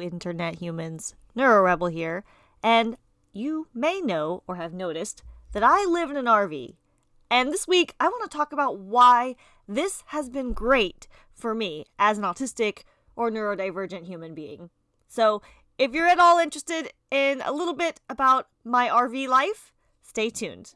Internet humans. NeuroRebel here, and you may know or have noticed that I live in an RV. And this week, I want to talk about why this has been great for me as an autistic or neurodivergent human being. So, if you're at all interested in a little bit about my RV life, stay tuned.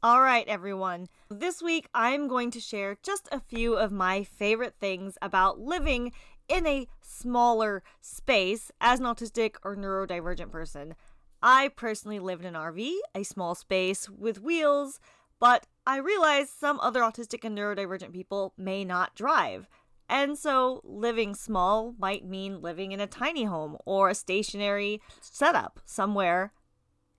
All right, everyone. This week I'm going to share just a few of my favorite things about living in a smaller space as an autistic or neurodivergent person. I personally live in an RV, a small space with wheels, but I realize some other autistic and neurodivergent people may not drive. And so living small might mean living in a tiny home or a stationary setup somewhere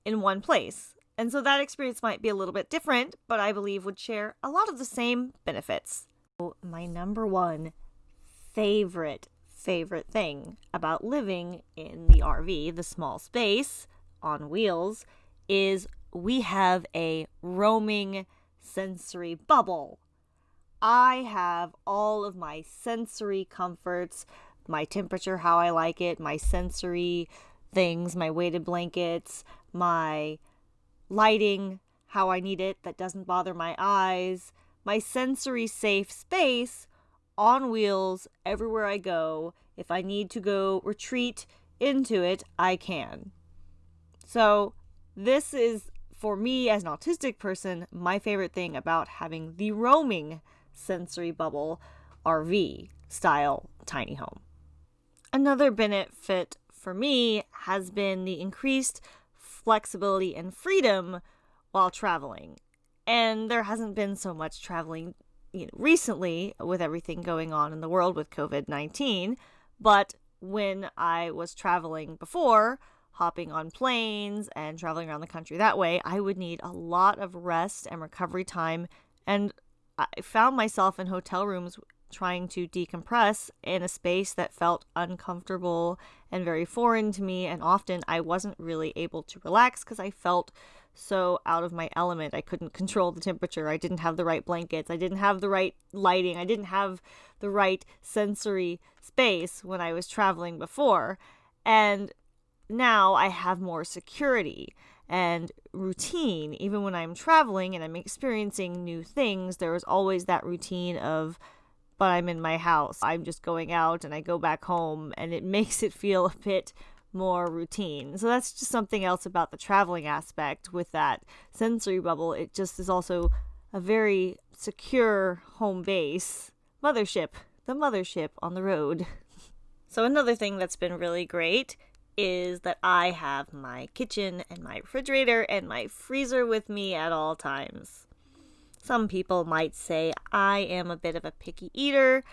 in one place. And so that experience might be a little bit different, but I believe would share a lot of the same benefits. My number one favorite, favorite thing about living in the RV, the small space on wheels, is we have a roaming sensory bubble. I have all of my sensory comforts, my temperature, how I like it, my sensory things, my weighted blankets, my lighting how I need it that doesn't bother my eyes, my sensory safe space on wheels everywhere I go. If I need to go retreat into it, I can. So, this is for me as an autistic person, my favorite thing about having the roaming sensory bubble RV style tiny home. Another benefit for me has been the increased flexibility and freedom while traveling. And there hasn't been so much traveling you know, recently with everything going on in the world with COVID 19. But when I was traveling before, hopping on planes and traveling around the country that way, I would need a lot of rest and recovery time. And I found myself in hotel rooms trying to decompress in a space that felt uncomfortable and very foreign to me. And often I wasn't really able to relax because I felt so out of my element. I couldn't control the temperature. I didn't have the right blankets. I didn't have the right lighting. I didn't have the right sensory space when I was traveling before. And now I have more security and routine. Even when I'm traveling and I'm experiencing new things, there is always that routine of but I'm in my house. I'm just going out and I go back home, and it makes it feel a bit more routine. So that's just something else about the traveling aspect with that sensory bubble. It just is also a very secure home base. Mothership, the mothership on the road. So, another thing that's been really great is that I have my kitchen and my refrigerator and my freezer with me at all times. Some people might say I am a bit of a picky eater.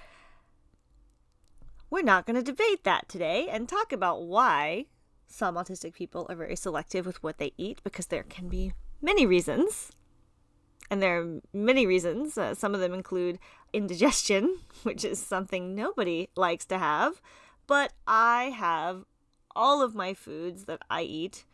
We're not going to debate that today and talk about why some autistic people are very selective with what they eat because there can be many reasons. And there are many reasons. Uh, some of them include indigestion, which is something nobody likes to have. But I have all of my foods that I eat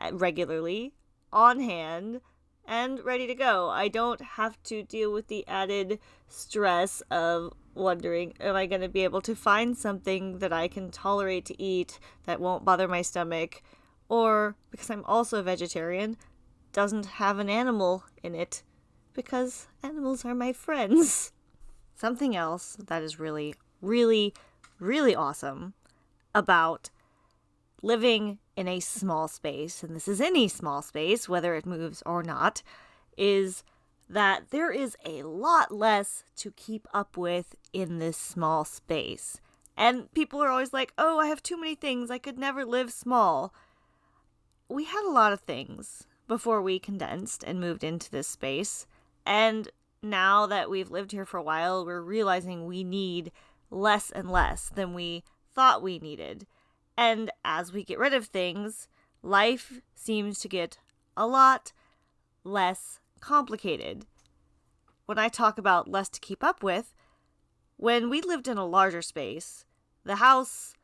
uh, regularly on hand and ready to go. I don't have to deal with the added stress of wondering am I going to be able to find something that I can tolerate to eat that won't bother my stomach or because I'm also a vegetarian doesn't have an animal in it because animals are my friends. Something else that is really really really awesome about living in a small space, and this is any small space, whether it moves or not, is that there is a lot less to keep up with in this small space. And people are always like, oh, I have too many things. I could never live small. We had a lot of things before we condensed and moved into this space. And now that we've lived here for a while, we're realizing we need less and less than we thought we needed. And as we get rid of things, life seems to get a lot less complicated. When I talk about less to keep up with, when we lived in a larger space, the house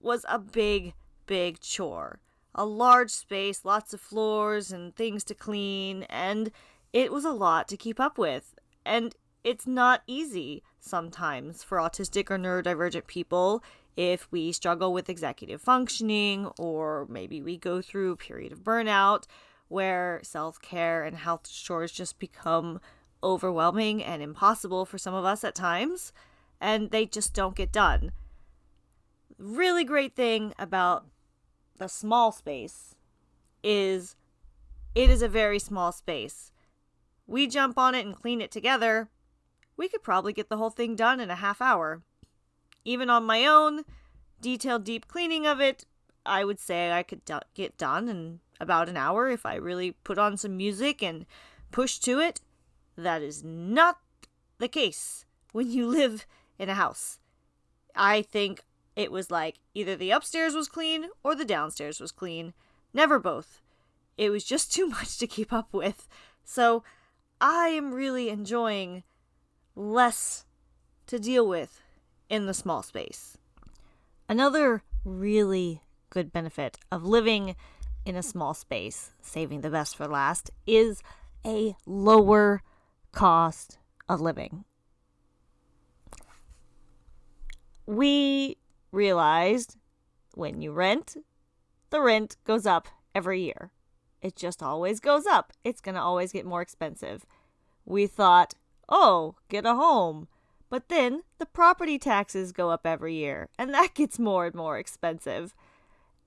was a big, big chore. A large space, lots of floors and things to clean, and it was a lot to keep up with. And it's not easy sometimes for autistic or neurodivergent people if we struggle with executive functioning or maybe we go through a period of burnout where self care and health chores just become overwhelming and impossible for some of us at times, and they just don't get done. Really great thing about the small space is it is a very small space. We jump on it and clean it together. We could probably get the whole thing done in a half hour. Even on my own, detailed deep cleaning of it, I would say I could do- get done in about an hour if I really put on some music and push to it. That is not the case when you live in a house. I think it was like either the upstairs was clean or the downstairs was clean. Never both. It was just too much to keep up with. So I am really enjoying less to deal with in the small space. Another really good benefit of living in a small space, saving the best for last, is a lower cost of living. We realized when you rent, the rent goes up every year. It just always goes up. It's going to always get more expensive. We thought, oh, get a home. But then the property taxes go up every year, and that gets more and more expensive.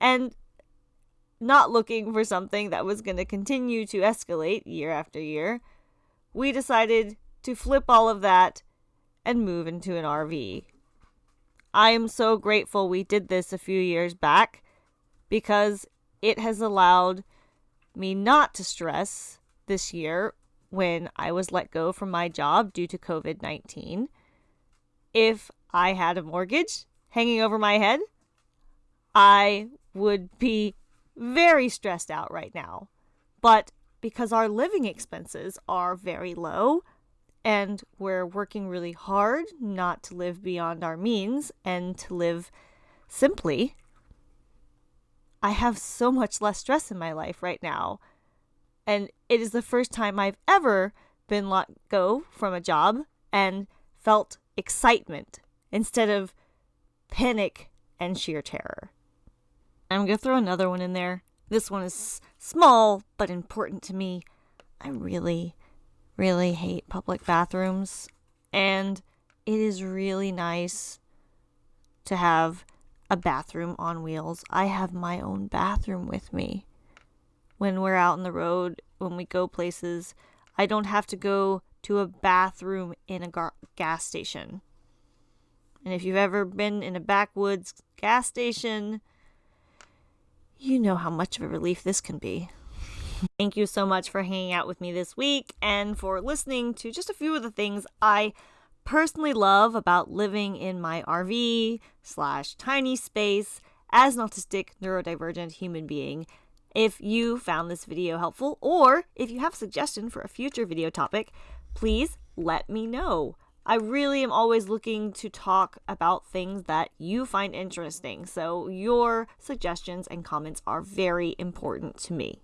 And not looking for something that was going to continue to escalate year after year, we decided to flip all of that and move into an RV. I am so grateful we did this a few years back because it has allowed me not to stress this year when I was let go from my job due to COVID 19. If I had a mortgage hanging over my head, I would be very stressed out right now. But because our living expenses are very low and we're working really hard not to live beyond our means and to live simply, I have so much less stress in my life right now. And it is the first time I've ever been let go from a job and felt excitement instead of panic and sheer terror. I'm going to throw another one in there. This one is small but important to me. I really, really hate public bathrooms. And it is really nice to have a bathroom on wheels. I have my own bathroom with me. When we're out on the road, when we go places, I don't have to go to a bathroom in a gas station. And if you've ever been in a backwoods gas station, you know how much of a relief this can be. Thank you so much for hanging out with me this week and for listening to just a few of the things I personally love about living in my RV slash tiny space as an autistic neurodivergent human being. If you found this video helpful or if you have a suggestion for a future video topic, please let me know. I really am always looking to talk about things that you find interesting, so your suggestions and comments are very important to me.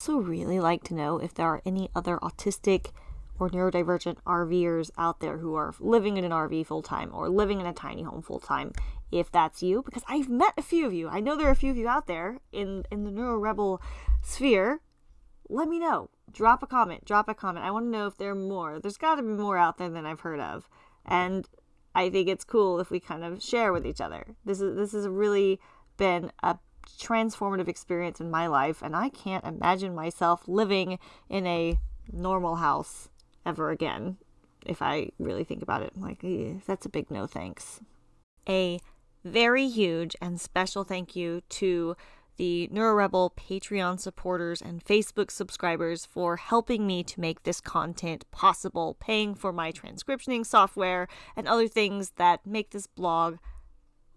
Also, really like to know if there are any other autistic or neurodivergent RVers out there who are living in an RV full time or living in a tiny home full time. If that's you, because I've met a few of you, I know there are a few of you out there in in the Neuro Rebel sphere. Let me know drop a comment. Drop a comment. I want to know if there are more. There's got to be more out there than I've heard of, and I think it's cool if we kind of share with each other. This is this has really been a transformative experience in my life, and I can't imagine myself living in a normal house ever again. If I really think about it, I'm like, eh, that's a big no thanks. A very huge and special thank you to the NeuroRebel Patreon supporters and Facebook subscribers for helping me to make this content possible, paying for my transcriptioning software and other things that make this blog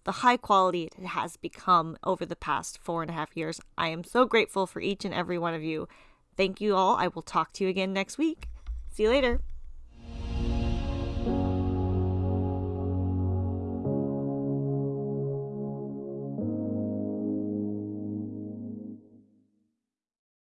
the high quality it has become over the past four and a half years. I am so grateful for each and every one of you. Thank you all. I will talk to you again next week. See you later.